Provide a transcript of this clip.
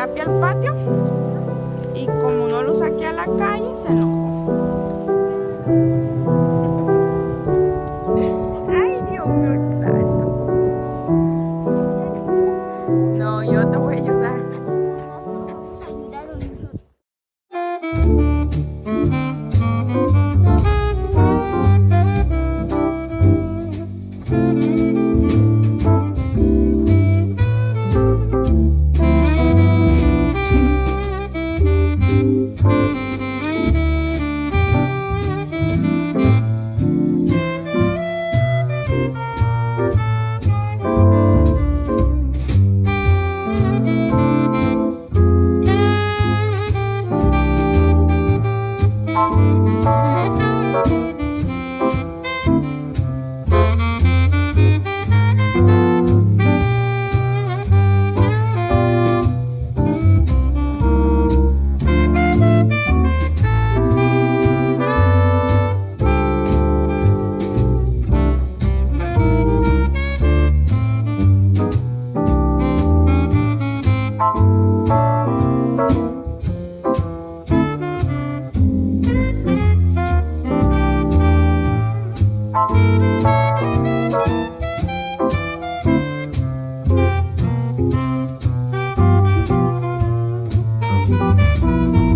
papi al patio y como no lo saqué a la calle, se enojó. Música